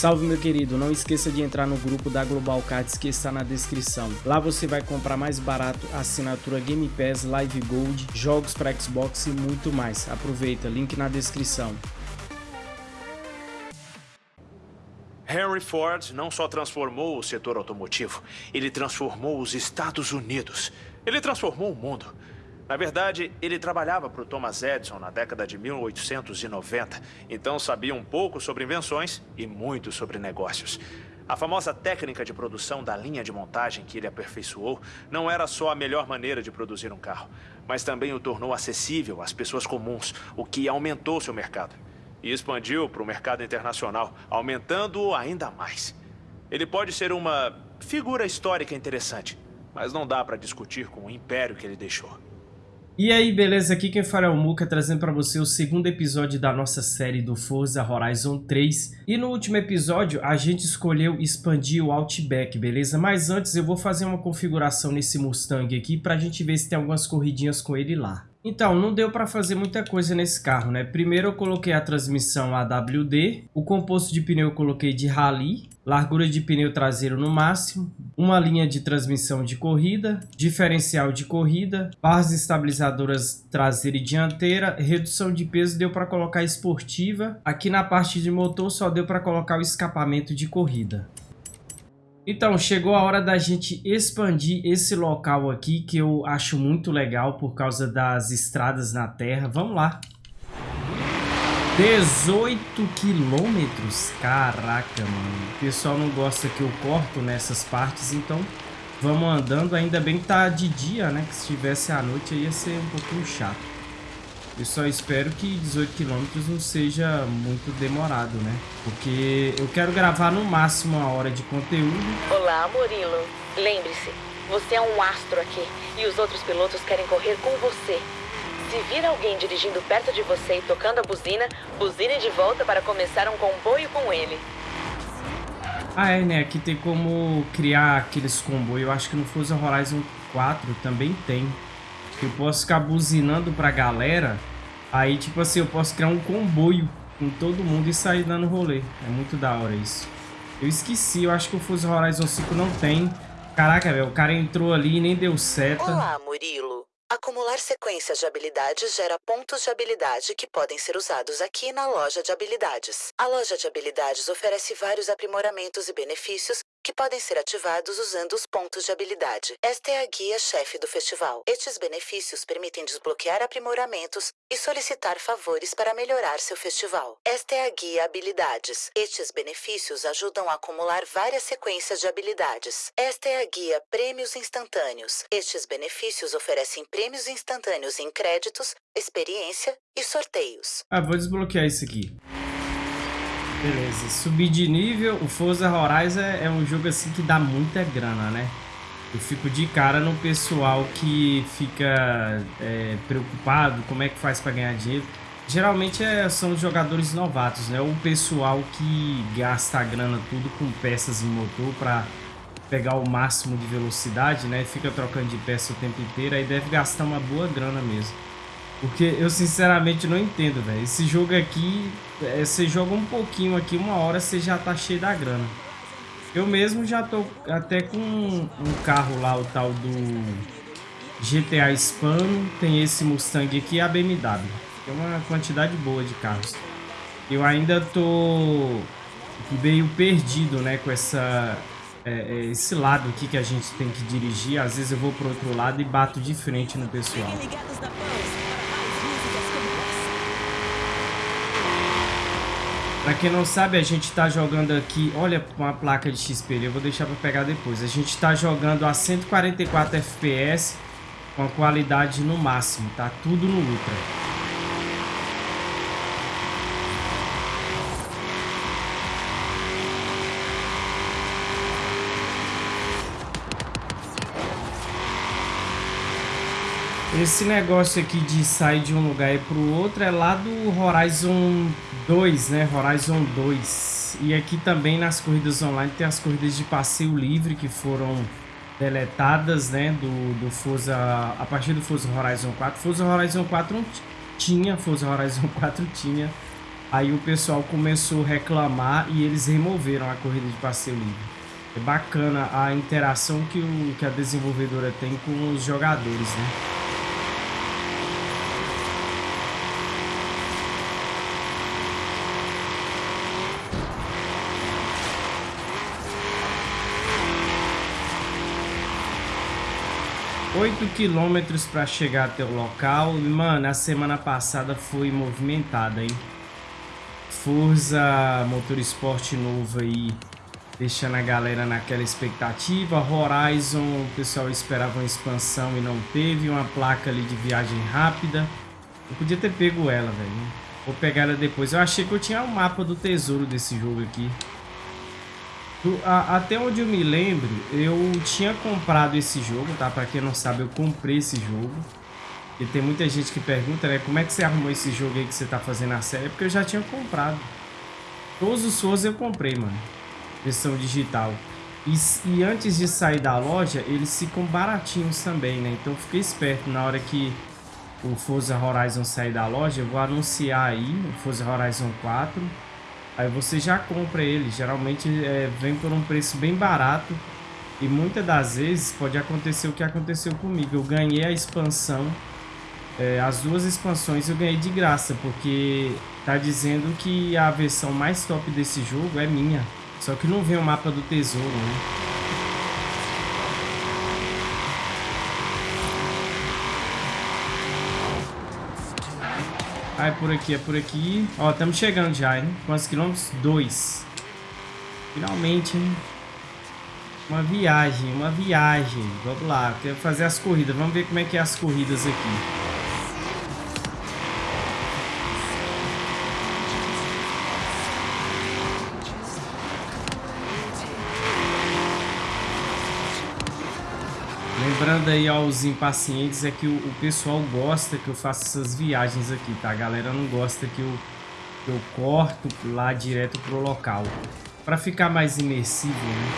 Salve meu querido, não esqueça de entrar no grupo da Global Cards que está na descrição. Lá você vai comprar mais barato assinatura Game Pass, Live Gold, jogos para Xbox e muito mais. Aproveita, link na descrição. Henry Ford não só transformou o setor automotivo, ele transformou os Estados Unidos. Ele transformou o mundo. Na verdade, ele trabalhava para o Thomas Edison na década de 1890, então sabia um pouco sobre invenções e muito sobre negócios. A famosa técnica de produção da linha de montagem que ele aperfeiçoou não era só a melhor maneira de produzir um carro, mas também o tornou acessível às pessoas comuns, o que aumentou seu mercado. E expandiu para o mercado internacional, aumentando-o ainda mais. Ele pode ser uma figura histórica interessante, mas não dá para discutir com o império que ele deixou. E aí, beleza? Aqui quem fala é o Muka, trazendo para você o segundo episódio da nossa série do Forza Horizon 3. E no último episódio, a gente escolheu expandir o Outback, beleza? Mas antes eu vou fazer uma configuração nesse Mustang aqui para a gente ver se tem algumas corridinhas com ele lá. Então, não deu para fazer muita coisa nesse carro, né? Primeiro eu coloquei a transmissão AWD, o composto de pneu eu coloquei de rally, largura de pneu traseiro no máximo, uma linha de transmissão de corrida, diferencial de corrida, barras estabilizadoras traseira e dianteira, redução de peso deu para colocar esportiva, aqui na parte de motor só deu para colocar o escapamento de corrida. Então, chegou a hora da gente expandir esse local aqui, que eu acho muito legal por causa das estradas na terra. Vamos lá. 18 quilômetros? Caraca, mano. O pessoal não gosta que eu corto nessas partes, então vamos andando. Ainda bem que tá de dia, né? Que se tivesse à noite ia ser um pouquinho chato. Eu só espero que 18 km não seja muito demorado, né? Porque eu quero gravar no máximo uma hora de conteúdo. Olá, Murilo. Lembre-se, você é um astro aqui e os outros pilotos querem correr com você. Se vir alguém dirigindo perto de você e tocando a buzina, buzine de volta para começar um comboio com ele. Ah, é, né? Aqui tem como criar aqueles comboios. Eu acho que no Forza Horizon 4 também tem. Eu posso ficar buzinando pra galera Aí, tipo assim, eu posso criar um comboio com todo mundo e sair dando rolê. É muito da hora isso. Eu esqueci, eu acho que o Forza Horizon 5 não tem. Caraca, velho, o cara entrou ali e nem deu seta. Olá, Murilo. Acumular sequências de habilidades gera pontos de habilidade que podem ser usados aqui na loja de habilidades. A loja de habilidades oferece vários aprimoramentos e benefícios que podem ser ativados usando os pontos de habilidade. Esta é a guia-chefe do festival. Estes benefícios permitem desbloquear aprimoramentos e solicitar favores para melhorar seu festival. Esta é a guia Habilidades. Estes benefícios ajudam a acumular várias sequências de habilidades. Esta é a guia Prêmios Instantâneos. Estes benefícios oferecem prêmios instantâneos em créditos, experiência e sorteios. Ah, vou desbloquear isso aqui. Beleza, subir de nível, o Forza Horizon é, é um jogo assim que dá muita grana, né? Eu fico de cara no pessoal que fica é, preocupado, como é que faz para ganhar dinheiro. Geralmente é, são os jogadores novatos, né? O pessoal que gasta a grana tudo com peças em motor para pegar o máximo de velocidade, né? Fica trocando de peça o tempo inteiro, aí deve gastar uma boa grana mesmo. Porque eu sinceramente não entendo, velho. Esse jogo aqui, é, você joga um pouquinho aqui, uma hora você já tá cheio da grana. Eu mesmo já tô até com um carro lá, o tal do GTA Hispano. Tem esse Mustang aqui e a BMW. Tem uma quantidade boa de carros. Eu ainda tô meio perdido, né, com essa... É, é, esse lado aqui que a gente tem que dirigir. Às vezes eu vou pro outro lado e bato de frente no pessoal. Pra quem não sabe, a gente tá jogando aqui... Olha uma placa de XP eu vou deixar pra pegar depois. A gente tá jogando a 144 FPS com a qualidade no máximo, tá? Tudo no Ultra. Esse negócio aqui de sair de um lugar e pro outro é lá do Horizon 2, né? Horizon 2. E aqui também nas corridas online tem as corridas de passeio livre que foram deletadas, né? Do, do Forza, a partir do Forza Horizon 4. Forza Horizon 4 não tinha, Forza Horizon 4 tinha Aí o pessoal começou a reclamar e eles removeram a corrida de passeio livre. É bacana a interação que, o, que a desenvolvedora tem com os jogadores, né? Oito quilômetros para chegar até o local. Mano, a semana passada foi movimentada, hein? Forza Motorsport novo aí deixando a galera naquela expectativa. Horizon, o pessoal esperava uma expansão e não teve, uma placa ali de viagem rápida. Eu podia ter pego ela, velho. Vou pegar ela depois. Eu achei que eu tinha o um mapa do tesouro desse jogo aqui. Até onde eu me lembro, eu tinha comprado esse jogo, tá? Pra quem não sabe, eu comprei esse jogo. E tem muita gente que pergunta, né? Como é que você arrumou esse jogo aí que você tá fazendo a série? É porque eu já tinha comprado. Todos os Souls eu comprei, mano versão digital. E, e, antes de sair da loja, eles ficam baratinhos também, né? Então fiquei esperto na hora que o Forza Horizon sair da loja, eu vou anunciar aí o Forza Horizon 4. Aí você já compra ele, geralmente é, vem por um preço bem barato. E muitas das vezes pode acontecer o que aconteceu comigo. Eu ganhei a expansão, é, as duas expansões eu ganhei de graça, porque tá dizendo que a versão mais top desse jogo é minha. Só que não vem o mapa do tesouro, né? Ah, é por aqui, é por aqui. Ó, estamos chegando já, hein? Quantos quilômetros? Dois. Finalmente, hein? Uma viagem, uma viagem. Vamos lá, quero fazer as corridas. Vamos ver como é que é as corridas aqui. Lembrando aí aos impacientes é que o, o, pessoal gosta que eu faça essas viagens aqui, tá? A galera não gosta que eu, que eu corto lá direto pro local. Pra ficar mais imersivo, né?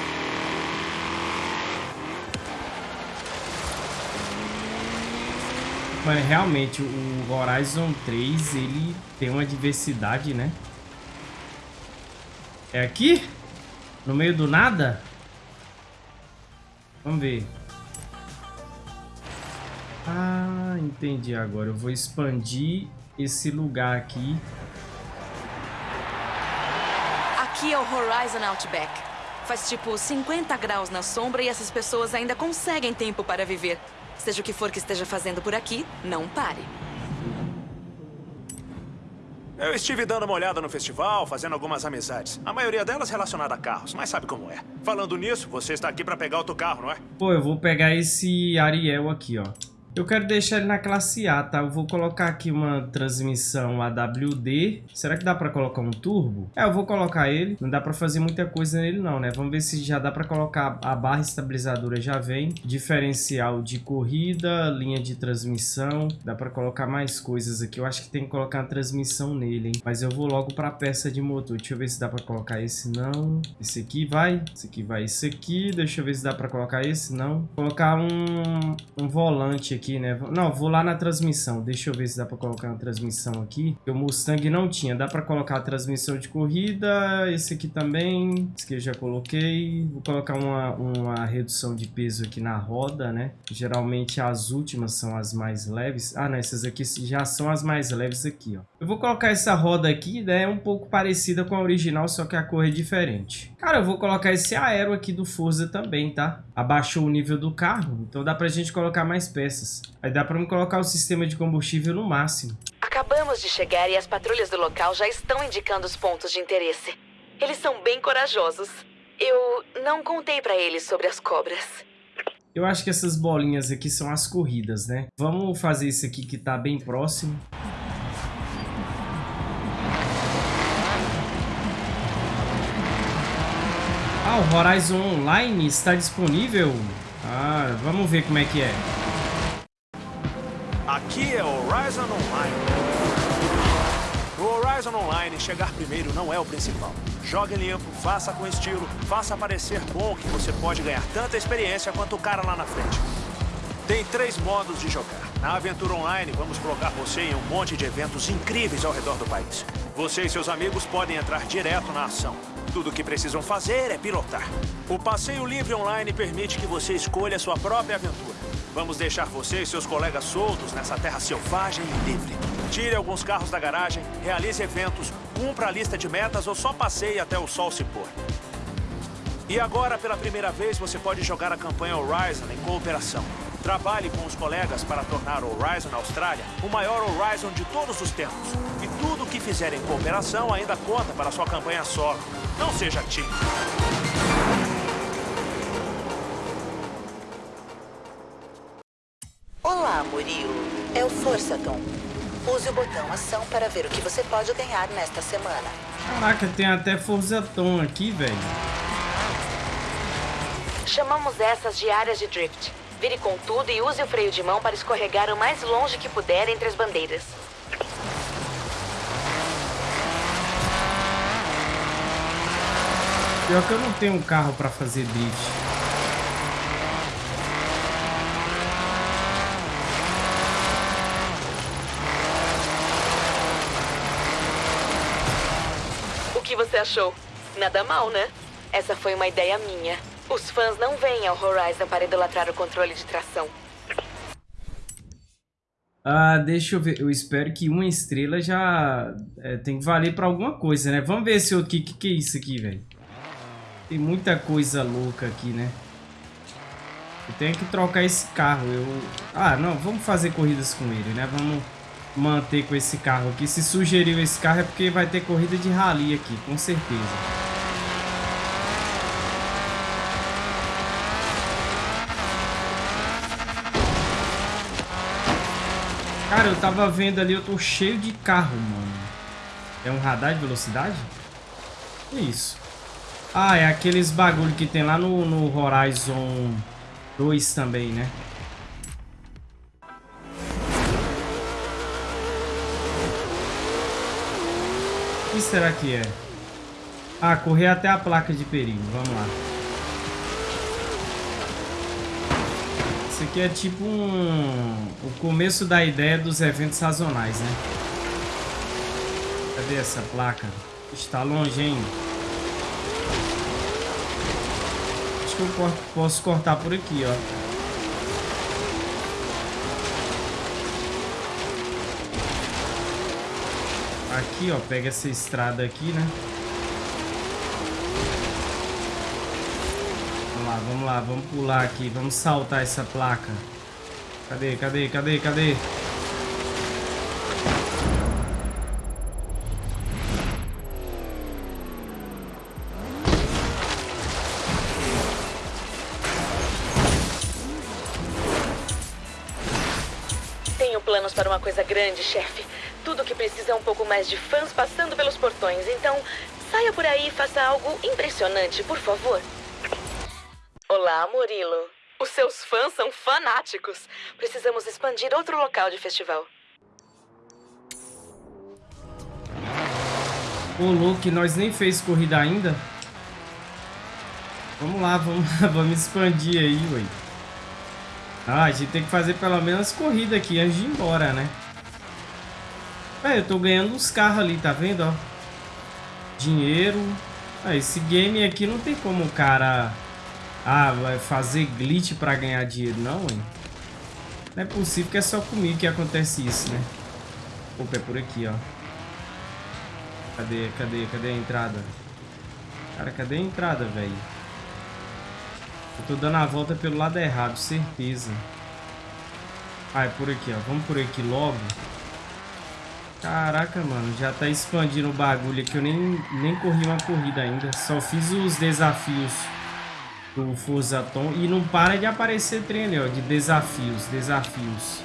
Mas realmente o Horizon 3 ele tem uma diversidade, né? É aqui? No meio do nada? Vamos ver. Ah, entendi agora. Eu vou expandir esse lugar aqui. Aqui é o Horizon Outback. Faz tipo 50 graus na sombra e essas pessoas ainda conseguem tempo para viver. Seja o que for que esteja fazendo por aqui, não pare. Eu estive dando uma olhada no festival, fazendo algumas amizades. A maioria delas relacionada a carros, mas sabe como é. Falando nisso, você está aqui para pegar outro carro, não é? Pô, eu vou pegar esse Ariel aqui, ó. Eu quero deixar ele na classe A, tá? Eu vou colocar aqui uma transmissão AWD. Será que dá pra colocar um turbo? É, eu vou colocar ele. Não dá pra fazer muita coisa nele não, né? Vamos ver se já dá pra colocar a barra estabilizadora já vem. Diferencial de corrida, linha de transmissão. Dá pra colocar mais coisas aqui. Eu acho que tem que colocar a transmissão nele, hein? Mas eu vou logo pra peça de motor. Deixa eu ver se dá pra colocar esse não. Esse aqui vai. Esse aqui vai. Esse aqui. Deixa eu ver se dá pra colocar esse não. Vou colocar um, um volante aqui aqui, né? Não, vou lá na transmissão. Deixa eu ver se dá pra colocar uma transmissão aqui. O Mustang não tinha. Dá pra colocar a transmissão de corrida. Esse aqui também. Esse aqui eu já coloquei. Vou colocar uma, uma redução de peso aqui na roda, né? Geralmente as últimas são as mais leves. Ah, não. Essas aqui já são as mais leves aqui, ó. Eu vou colocar essa roda aqui, né? É um pouco parecida com a original, só que a cor é diferente. Cara, eu vou colocar esse aero aqui do Forza também, tá? Abaixou o nível do carro, então dá pra gente colocar mais peças. Aí dá pra me colocar o sistema de combustível no máximo. Acabamos de chegar e as patrulhas do local já estão indicando os pontos de interesse. Eles são bem corajosos. Eu não contei pra eles sobre as cobras. Eu acho que essas bolinhas aqui são as corridas, né? Vamos fazer isso aqui que tá bem próximo. Ah, o Horizon Online está disponível? Ah, vamos ver como é que é. Aqui é Horizon Online. No Horizon Online, chegar primeiro não é o principal. Jogue limpo, faça com estilo, faça parecer bom que você pode ganhar tanta experiência quanto o cara lá na frente. Tem três modos de jogar. Na Aventura Online, vamos colocar você em um monte de eventos incríveis ao redor do país. Você e seus amigos podem entrar direto na ação. Tudo o que precisam fazer é pilotar. O passeio livre online permite que você escolha sua própria aventura. Vamos deixar você e seus colegas soltos nessa terra selvagem e livre. Tire alguns carros da garagem, realize eventos, cumpra a lista de metas ou só passeie até o sol se pôr. E agora, pela primeira vez, você pode jogar a campanha Horizon em cooperação. Trabalhe com os colegas para tornar Horizon Austrália o maior Horizon de todos os tempos. E tudo o que fizer em cooperação ainda conta para sua campanha solo. Não seja tímido. Olá, Murilo. É o Força Tom. Use o botão ação para ver o que você pode ganhar nesta semana. Caraca, tem até Força Tom aqui, velho. Chamamos essas de áreas de drift. Vire com tudo e use o freio de mão para escorregar o mais longe que puder entre as bandeiras. Pior que eu não tenho um carro pra fazer drift. O que você achou? Nada mal, né? Essa foi uma ideia minha. Os fãs não vêm ao Horizon para idolatrar o controle de tração. Ah, deixa eu ver. Eu espero que uma estrela já é, tem que valer pra alguma coisa, né? Vamos ver se o que, que, que é isso aqui, velho. Tem muita coisa louca aqui, né? Eu tenho que trocar esse carro. Eu... Ah, não. Vamos fazer corridas com ele, né? Vamos manter com esse carro aqui. Se sugeriu esse carro é porque vai ter corrida de rally aqui, com certeza. Cara, eu tava vendo ali, eu tô cheio de carro, mano. É um radar de velocidade? Que isso? Ah, é aqueles bagulho que tem lá no, no Horizon 2 também, né? O que será que é? Ah, correr até a placa de perigo. Vamos lá. Isso aqui é tipo um... o começo da ideia dos eventos sazonais, né? Cadê essa placa? Está longe ainda. Acho que eu posso cortar por aqui, ó. Aqui, ó, pega essa estrada aqui, né? lá, vamos lá, vamos pular aqui, vamos saltar essa placa. Cadê, cadê, cadê, cadê? Grande, chefe. Tudo que precisa é um pouco mais de fãs passando pelos portões. Então, saia por aí e faça algo impressionante, por favor. Olá, Murilo. Os seus fãs são fanáticos. Precisamos expandir outro local de festival. Ô, Luke, nós nem fez corrida ainda. Vamos lá, vamos, vamos expandir aí, ué. Ah, a gente tem que fazer pelo menos corrida aqui antes de ir embora, né? É, eu tô ganhando uns carros ali, tá vendo, ó? Dinheiro. Ah, esse game aqui não tem como o cara ah, vai fazer glitch pra ganhar dinheiro, não, hein? Não é possível que é só comigo que acontece isso, né? Opa, é por aqui, ó. Cadê, cadê, cadê a entrada? Cara, cadê a entrada, velho? Eu tô dando a volta pelo lado errado, certeza. Ah, é por aqui, ó. Vamos por aqui logo. Caraca, mano. Já tá expandindo o bagulho aqui. Eu nem, nem corri uma corrida ainda. Só fiz os desafios do Forzaton e não para de aparecer trem ali, ó, de desafios, desafios.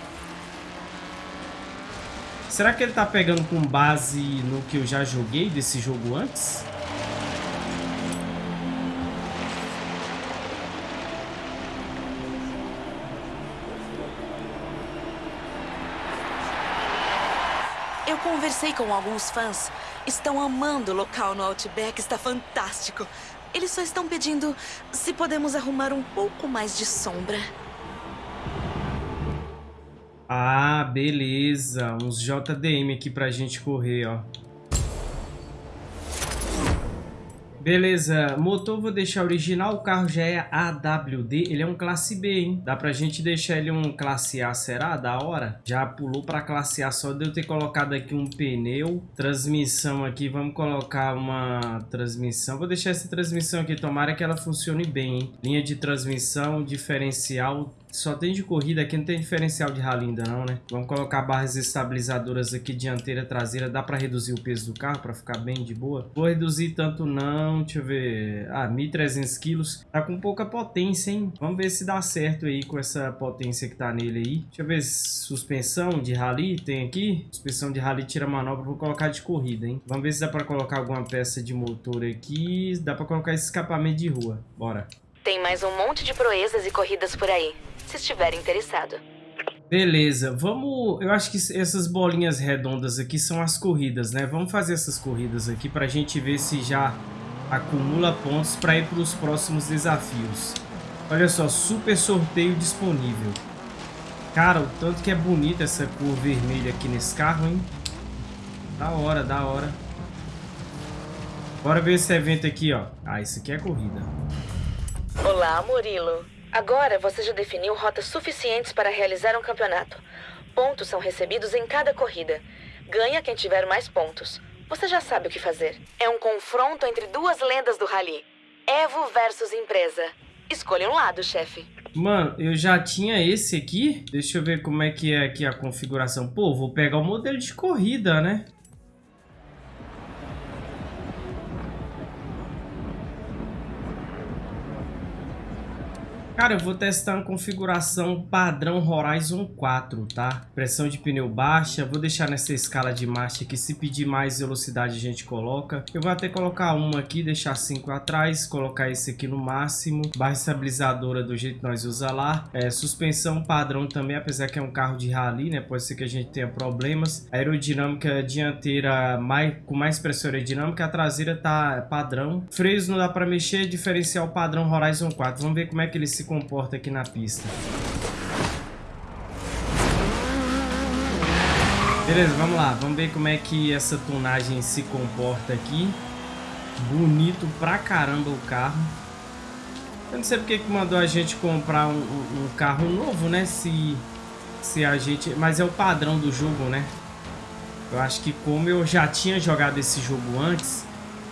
Será que ele tá pegando com base no que eu já joguei desse jogo antes? Conversei com alguns fãs. Estão amando o local no Outback, está fantástico. Eles só estão pedindo se podemos arrumar um pouco mais de sombra. Ah, beleza. Uns JDM aqui pra gente correr, ó. Beleza, motor vou deixar original, o carro já é AWD, ele é um classe B, hein? Dá pra gente deixar ele um classe A, será? Da hora? Já pulou pra classe A, só de eu ter colocado aqui um pneu. Transmissão aqui, vamos colocar uma transmissão. Vou deixar essa transmissão aqui, tomara que ela funcione bem, hein? Linha de transmissão, diferencial, só tem de corrida, aqui não tem diferencial de rally ainda não, né? Vamos colocar barras estabilizadoras aqui, dianteira, traseira. Dá pra reduzir o peso do carro pra ficar bem de boa? Vou reduzir tanto não, deixa eu ver... Ah, 1.300 quilos. Tá com pouca potência, hein? Vamos ver se dá certo aí com essa potência que tá nele aí. Deixa eu ver suspensão de rally tem aqui. Suspensão de rally tira manobra, vou colocar de corrida, hein? Vamos ver se dá pra colocar alguma peça de motor aqui. Dá pra colocar esse escapamento de rua. Bora. Tem mais um monte de proezas e corridas por aí se estiver interessado. Beleza, vamos... Eu acho que essas bolinhas redondas aqui são as corridas, né? Vamos fazer essas corridas aqui para a gente ver se já acumula pontos para ir para os próximos desafios. Olha só, super sorteio disponível. Cara, o tanto que é bonita essa cor vermelha aqui nesse carro, hein? Da hora, da hora. Bora ver esse evento aqui, ó. Ah, isso aqui é corrida. Olá, Murilo. Agora você já definiu rotas suficientes para realizar um campeonato. Pontos são recebidos em cada corrida. Ganha quem tiver mais pontos. Você já sabe o que fazer. É um confronto entre duas lendas do rally. Evo versus empresa. Escolha um lado, chefe. Mano, eu já tinha esse aqui. Deixa eu ver como é que é aqui a configuração. Pô, vou pegar o modelo de corrida, né? Cara, eu vou testar uma configuração padrão Horizon 4, tá? Pressão de pneu baixa, vou deixar nessa escala de marcha aqui, se pedir mais velocidade a gente coloca. Eu vou até colocar uma aqui, deixar 5 atrás, colocar esse aqui no máximo. Barra estabilizadora do jeito que nós usa lá. É, suspensão padrão também, apesar que é um carro de rally, né? Pode ser que a gente tenha problemas. Aerodinâmica dianteira mais, com mais pressão aerodinâmica, a traseira tá padrão. Freios não dá para mexer, diferencial padrão Horizon 4. Vamos ver como é que ele se comporta aqui na pista. Beleza, vamos lá. Vamos ver como é que essa tonagem se comporta aqui. Bonito pra caramba o carro. Eu não sei porque que mandou a gente comprar um, um, um carro novo, né? Se, se a gente... Mas é o padrão do jogo, né? Eu acho que como eu já tinha jogado esse jogo antes,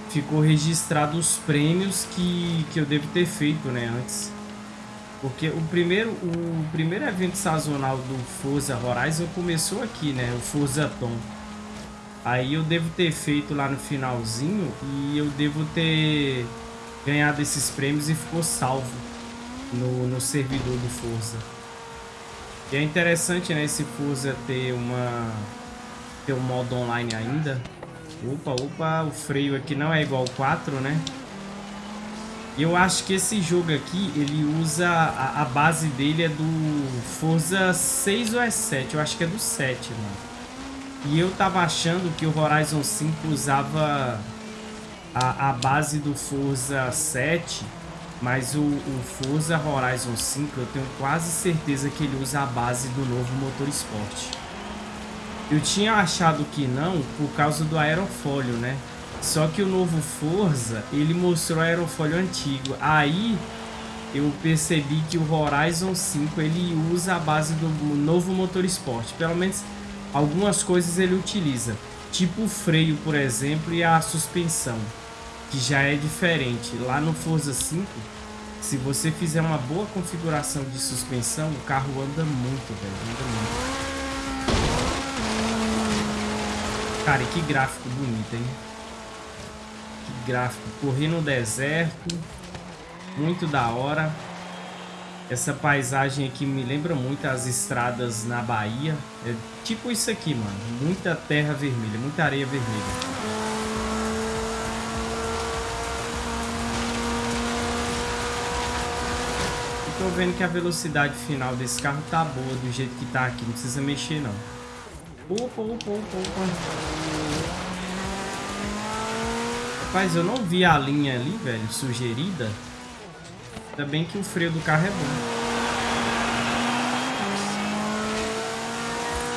ficou registrado os prêmios que, que eu devo ter feito, né? Antes. Porque o primeiro, o primeiro evento sazonal do Forza Horizon começou aqui, né? O Forza Tom. Aí eu devo ter feito lá no finalzinho e eu devo ter ganhado esses prêmios e ficou salvo no, no servidor do Forza. E é interessante, né, esse Forza ter uma ter um modo online ainda. Opa, opa, o freio aqui não é igual ao 4, né? Eu acho que esse jogo aqui, ele usa... A, a, base dele é do Forza 6 ou é 7? Eu acho que é do 7, mano. E eu tava achando que o Horizon 5 usava a, a base do Forza 7, mas o, o Forza Horizon 5 eu tenho quase certeza que ele usa a base do novo motor esporte. Eu tinha achado que não por causa do aerofólio, né? Só que o novo Forza, ele mostrou aerofólio antigo. Aí eu percebi que o Horizon 5 ele usa a base do novo motor esporte. Pelo menos algumas coisas ele utiliza. Tipo o freio, por exemplo, e a suspensão. Que já é diferente. Lá no Forza 5, se você fizer uma boa configuração de suspensão, o carro anda muito, velho. Anda muito. Cara, que gráfico bonito, hein? Gráfico. Corri no deserto. Muito da hora. Essa paisagem aqui me lembra muito as estradas na Bahia. É tipo isso aqui, mano. Muita terra vermelha, muita areia vermelha. tô vendo que a velocidade final desse carro tá boa do jeito que tá aqui. Não precisa mexer, não. Opa, opa, opa, opa. Rapaz, eu não vi a linha ali, velho, sugerida. Ainda bem que o freio do carro é bom.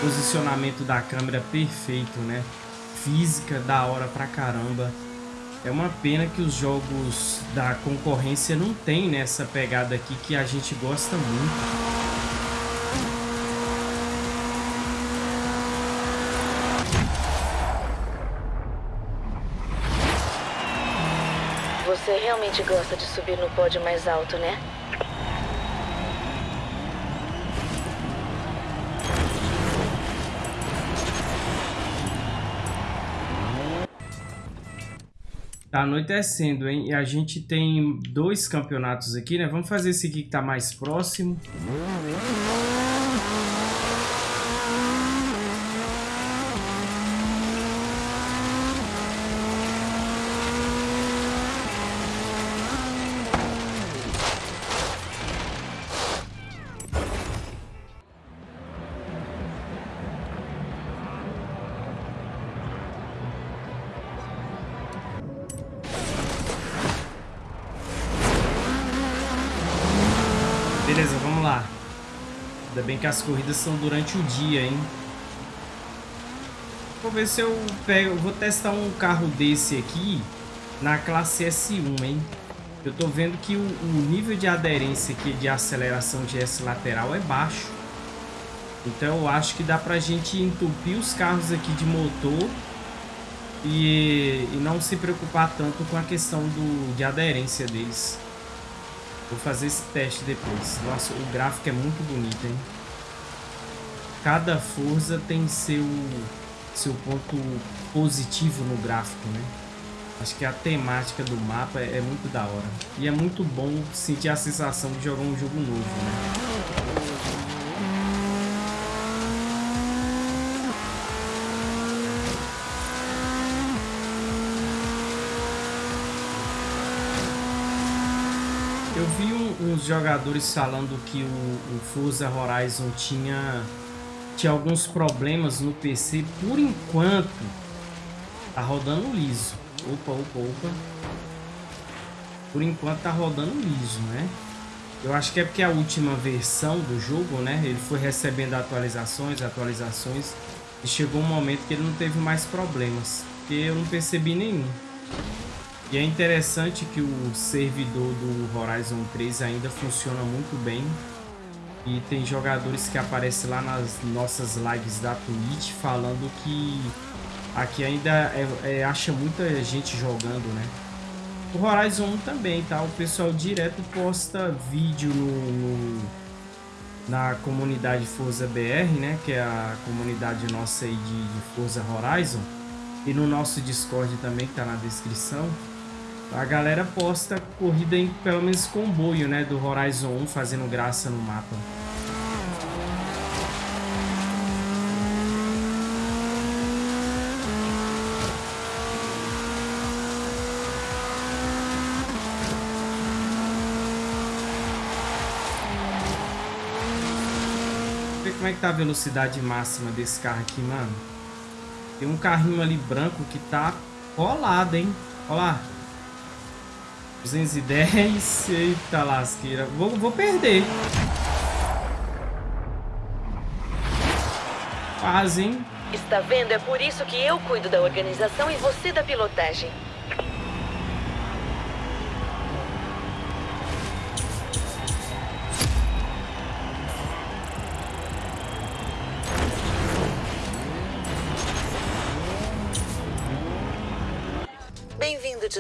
Posicionamento da câmera perfeito, né? Física da hora pra caramba. É uma pena que os jogos da concorrência não tem nessa pegada aqui que a gente gosta muito. Você realmente gosta de subir no pódio mais alto, né? Tá anoitecendo, hein? E a gente tem dois campeonatos aqui, né? Vamos fazer esse aqui que tá mais próximo. Bem que as corridas são durante o dia, hein? Vou ver se eu pego... Vou testar um carro desse aqui na classe S1, hein? Eu tô vendo que o, o nível de aderência aqui de aceleração de S lateral é baixo. Então eu acho que dá pra gente entupir os carros aqui de motor e, e não se preocupar tanto com a questão do, de aderência deles. Vou fazer esse teste depois. Nossa, o gráfico é muito bonito, hein? Cada força tem seu, seu ponto positivo no gráfico, né? Acho que a temática do mapa é, é muito da hora. E é muito bom sentir a sensação de jogar um jogo novo, né? Eu vi um, uns jogadores falando que o, o Forza Horizon tinha tinha alguns problemas no PC. Por enquanto, tá rodando liso. Opa, opa, opa. Por enquanto tá rodando liso, né? Eu acho que é porque a última versão do jogo, né? Ele foi recebendo atualizações, atualizações. E chegou um momento que ele não teve mais problemas. Porque eu não percebi nenhum. E é interessante que o servidor do Horizon 3 ainda funciona muito bem. E tem jogadores que aparecem lá nas nossas lives da Twitch falando que aqui ainda é, é, acha muita gente jogando, né? O Horizon 1 também, tá? O pessoal direto posta vídeo no, no, na comunidade Forza BR, né? Que é a comunidade nossa aí de, de Forza Horizon. E no nosso Discord também, que tá na descrição. A galera posta corrida em pelo menos comboio, né? Do Horizon 1 fazendo graça no mapa. ver como é que tá a velocidade máxima desse carro aqui, mano. Tem um carrinho ali branco que tá colado, hein? Olha lá. 210. Eita lasqueira. Vou, vou perder. Quase, hein? Está vendo? É por isso que eu cuido da organização e você da pilotagem.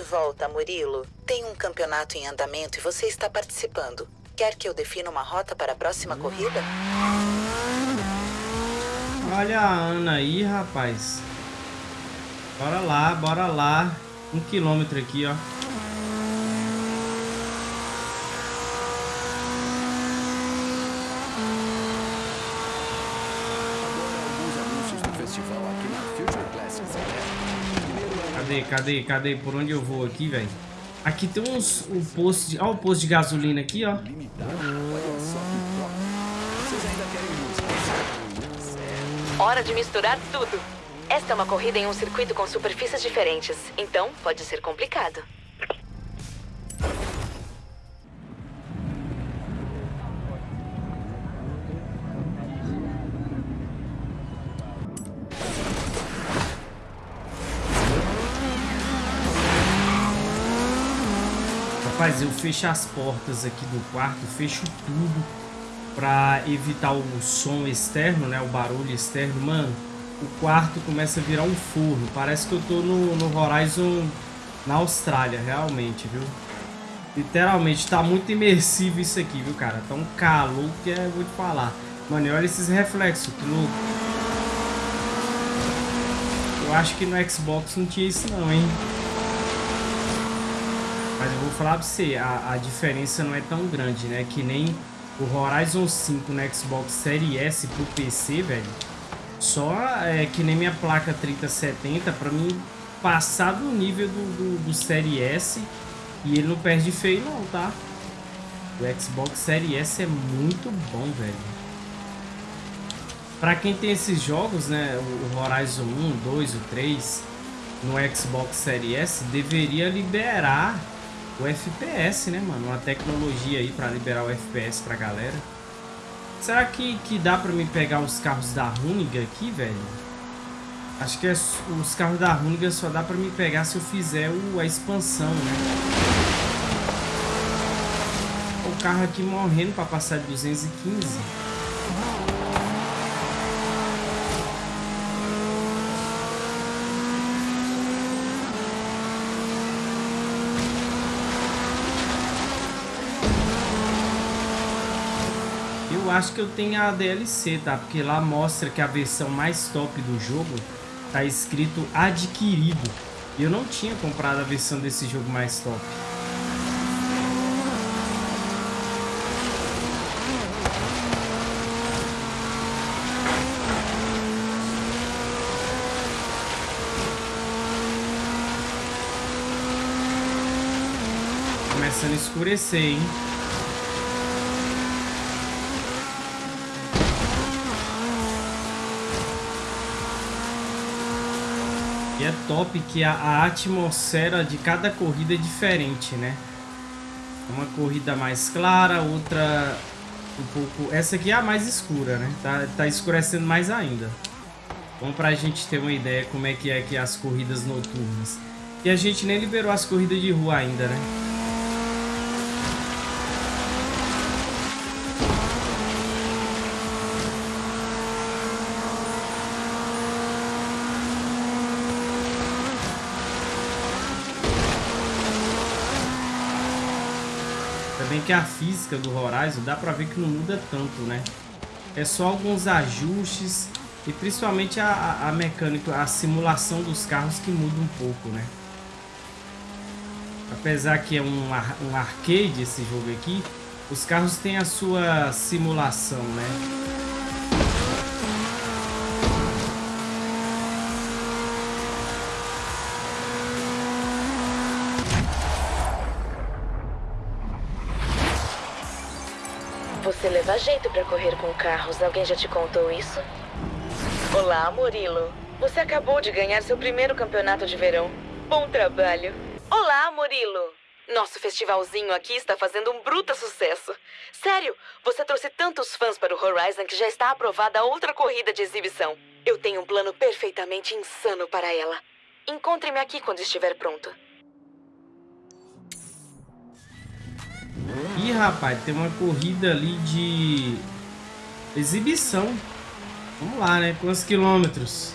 Volta, Murilo. Tem um campeonato em andamento e você está participando. Quer que eu defina uma rota para a próxima corrida? Olha a Ana aí, rapaz. Bora lá, bora lá. Um quilômetro aqui, ó. Cadê, cadê, cadê? Por onde eu vou aqui, velho? Aqui tem uns um posto de, ó, o posto de gasolina aqui, ó. Hora de misturar tudo. Esta é uma corrida em um circuito com superfícies diferentes, então pode ser complicado. Rapaz, eu fecho as portas aqui do quarto, fecho tudo pra evitar o som externo, né? O barulho externo. Mano, o quarto começa a virar um forno. Parece que eu tô no, no Horizon na Austrália, realmente, viu? Literalmente, tá muito imersivo isso aqui, viu, cara? Tá um calor que é, vou te falar. Mano, e olha esses reflexos, que louco. Eu acho que no Xbox não tinha isso não, hein? Mas eu vou falar pra você, a, a diferença não é tão grande, né? Que nem o Horizon 5 no Xbox Series S pro PC, velho. Só é que nem minha placa 3070, pra mim passar do nível do, do, do Series S e ele não perde feio não, tá? O Xbox Series S é muito bom, velho. Pra quem tem esses jogos, né? O Horizon 1, 2, o 3 no Xbox Series S deveria liberar o FPS, né, mano? Uma tecnologia aí pra liberar o FPS pra galera. Será que, que dá pra me pegar os carros da Runiga aqui, velho? Acho que os carros da Runiga só dá pra me pegar se eu fizer o, a expansão, né? O carro aqui morrendo pra passar de 215. Eu acho que eu tenho a DLC, tá? Porque lá mostra que a versão mais top do jogo tá escrito adquirido. E eu não tinha comprado a versão desse jogo mais top. Começando a escurecer, hein? É top que a, a, atmosfera de cada corrida é diferente, né? Uma corrida mais clara, outra um pouco... Essa aqui é a mais escura, né? Tá, tá escurecendo mais ainda. Bom pra gente ter uma ideia como é que é aqui as corridas noturnas. E a gente nem liberou as corridas de rua ainda, né? Bem que a física do Horizon dá pra ver que não muda tanto, né? É só alguns ajustes e principalmente a, a mecânica, a simulação dos carros que muda um pouco, né? Apesar que é um, um arcade esse jogo aqui, os carros têm a sua simulação, né? Você leva jeito pra correr com carros. Alguém já te contou isso? Olá, Murilo. Você acabou de ganhar seu primeiro campeonato de verão. Bom trabalho. Olá, Murilo. Nosso festivalzinho aqui está fazendo um bruta sucesso. Sério, você trouxe tantos fãs para o Horizon que já está aprovada outra corrida de exibição. Eu tenho um plano perfeitamente insano para ela. Encontre-me aqui quando estiver pronto. Rapaz, tem uma corrida ali de exibição. Vamos lá, né? Quantos quilômetros?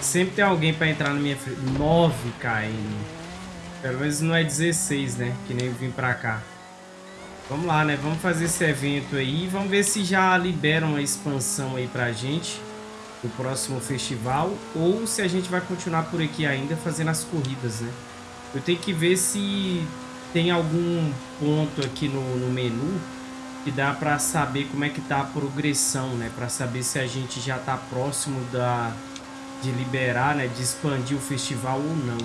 Sempre tem alguém para entrar na minha frente. 9 km. Pelo menos não é 16, né? Que nem vim pra cá. Vamos lá, né? Vamos fazer esse evento aí. Vamos ver se já liberam a expansão aí pra gente. Do próximo festival. Ou se a gente vai continuar por aqui ainda fazendo as corridas, né? Eu tenho que ver se tem algum ponto aqui no, no menu que dá para saber como é que tá a progressão, né? Para saber se a gente já tá próximo da de liberar, né? De expandir o festival ou não.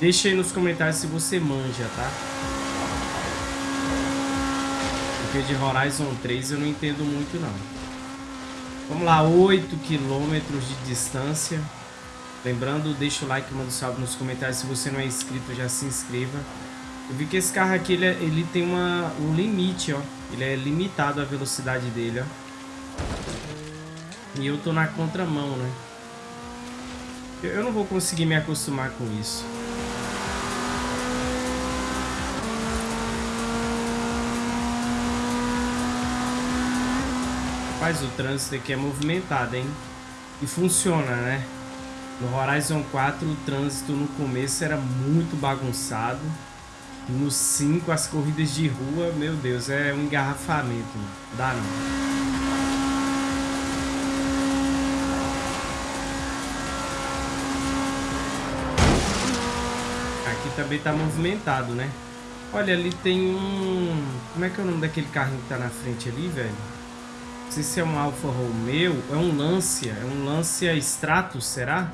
Deixa aí nos comentários se você manja, tá? Porque de Horizon 3 eu não entendo muito não. Vamos lá, 8 quilômetros de distância. Lembrando, deixa o like, manda um salve nos comentários. Se você não é inscrito, já se inscreva. Eu vi que esse carro aqui, ele, é, ele tem uma, um limite, ó. Ele é limitado a velocidade dele, ó. E eu tô na contramão, né? Eu, eu não vou conseguir me acostumar com isso. Rapaz, o trânsito aqui é movimentado, hein? E funciona, né? No Horizon 4 o trânsito no começo era muito bagunçado. No 5 as corridas de rua, meu Deus, é um engarrafamento. Não dá não. Aqui também tá movimentado, né? Olha, ali tem um... Como é que é o nome daquele carrinho que tá na frente ali, velho? Não sei se é um Alfa Romeo. É um Lancia. É um Lancia Stratos, será?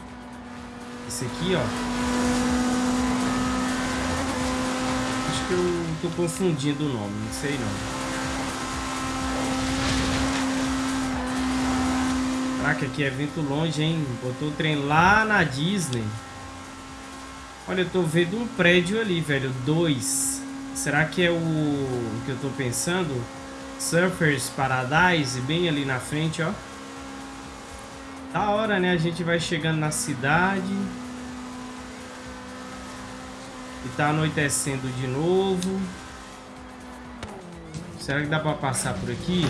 Esse aqui, ó. Acho que eu tô confundindo o nome. Não sei, não. Caraca, aqui é evento longe, hein? Botou o trem lá na Disney. Olha, eu tô vendo um prédio ali, velho. Dois. Será que é o que eu tô pensando? Surfers Paradise, bem ali na frente, ó. Da hora, né? A gente vai chegando na cidade. E tá anoitecendo de novo. Será que dá pra passar por aqui?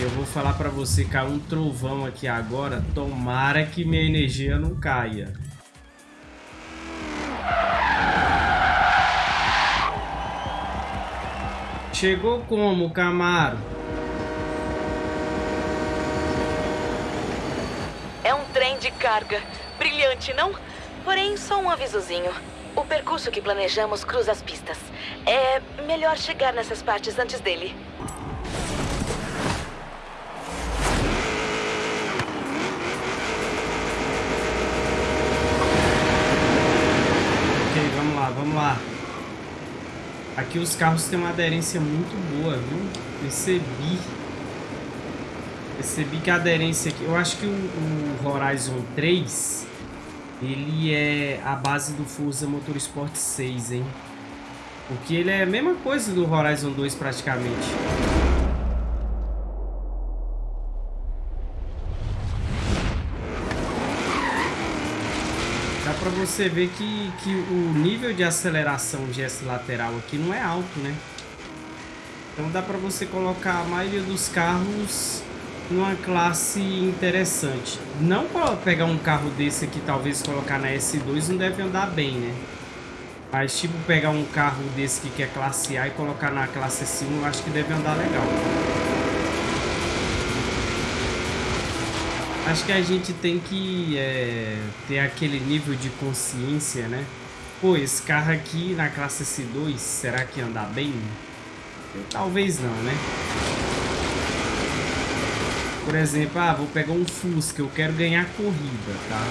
Eu vou falar pra você cair um trovão aqui agora. Tomara que minha energia não caia. Chegou como, Camaro? É um trem de carga. Brilhante, não? Porém, só um avisozinho. O percurso que planejamos cruza as pistas. É melhor chegar nessas partes antes dele. Ok, vamos lá, vamos lá. Aqui os carros têm uma aderência muito boa, viu? Percebi. Percebi que a aderência aqui... Eu acho que o, o Horizon 3, ele é a base do Forza Motorsport 6, hein? Porque ele é a mesma coisa do Horizon 2 praticamente. Dá pra você ver que, que o nível de aceleração gesto lateral aqui não é alto, né? Então dá pra você colocar a maioria dos carros numa classe interessante. Não pegar um carro desse aqui, talvez colocar na S2, não deve andar bem, né? Mas tipo pegar um carro desse que quer classe A e colocar na classe S1, eu acho que deve andar legal. Acho que a gente tem que é, ter aquele nível de consciência, né? Pô, esse carro aqui na classe S2, será que andar bem? Talvez não, né? Por exemplo, ah, vou pegar um Fusca, eu quero ganhar corrida, tá?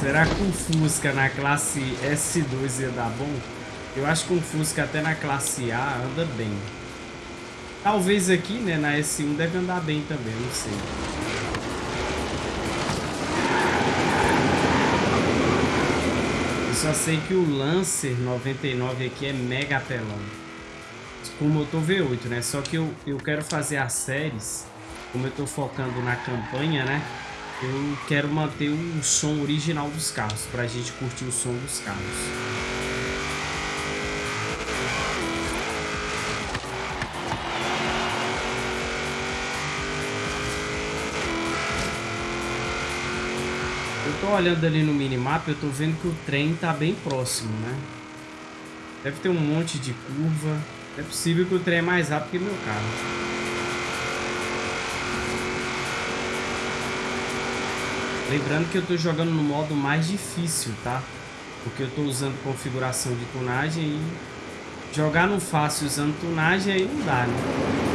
Será que o Fusca na classe S2 ia dar bom? Eu acho que um Fusca até na classe A anda bem. Talvez aqui, né, na S1 deve andar bem também, não sei. Eu só sei que o Lancer 99 aqui é mega apelão. Com motor V8, né? Só que eu, eu quero fazer as séries, como eu tô focando na campanha, né? Eu quero manter o som original dos carros, pra gente curtir o som dos carros. Tô olhando ali no minimap, eu tô vendo que o trem tá bem próximo, né? Deve ter um monte de curva. É possível que o trem é mais rápido que meu carro. Lembrando que eu tô jogando no modo mais difícil, tá? Porque eu tô usando configuração de tunagem e jogar no fácil usando tunagem aí não dá, né?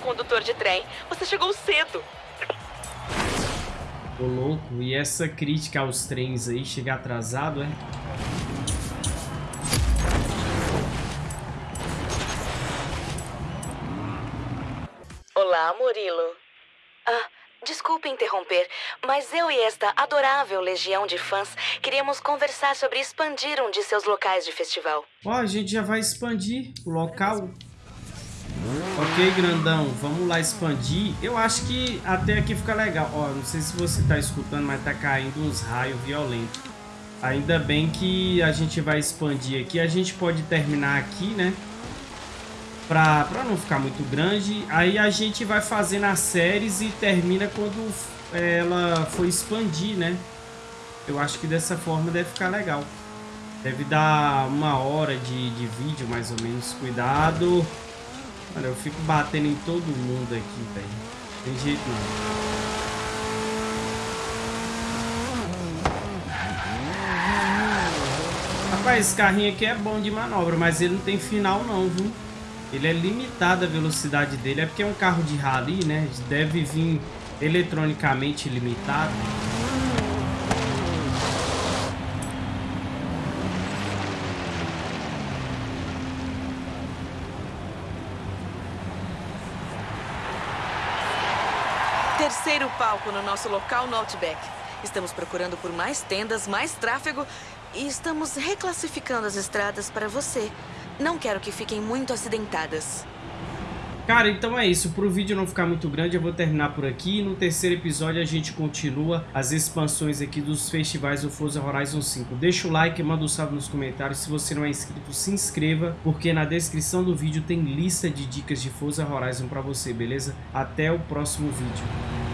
Condutor de trem. Você chegou cedo. Ô louco, e essa crítica aos trens aí, chegar atrasado, é? Olá, Murilo. Ah, Desculpe interromper, mas eu e esta adorável legião de fãs queríamos conversar sobre expandir um de seus locais de festival. Ó, a gente já vai expandir o local. Ok, grandão, vamos lá expandir. Eu acho que até aqui fica legal. Ó, não sei se você tá escutando, mas tá caindo uns raios violentos. Ainda bem que a gente vai expandir aqui. A gente pode terminar aqui, né? Pra, pra não ficar muito grande. Aí a gente vai fazendo as séries e termina quando ela for expandir, né? Eu acho que dessa forma deve ficar legal. Deve dar uma hora de, de vídeo, mais ou menos. Cuidado. Olha, eu fico batendo em todo mundo aqui, velho. Tem jeito não. Rapaz, esse carrinho aqui é bom de manobra, mas ele não tem final não, viu? Ele é limitado a velocidade dele. É porque é um carro de rally, né? Deve vir eletronicamente limitado. Terceiro palco no nosso local no Outback. Estamos procurando por mais tendas, mais tráfego e estamos reclassificando as estradas para você. Não quero que fiquem muito acidentadas. Cara, então é isso. Para o vídeo não ficar muito grande, eu vou terminar por aqui. No terceiro episódio a gente continua as expansões aqui dos festivais do Forza Horizon 5. Deixa o like, manda um salve nos comentários. Se você não é inscrito, se inscreva, porque na descrição do vídeo tem lista de dicas de Forza Horizon para você, beleza? Até o próximo vídeo.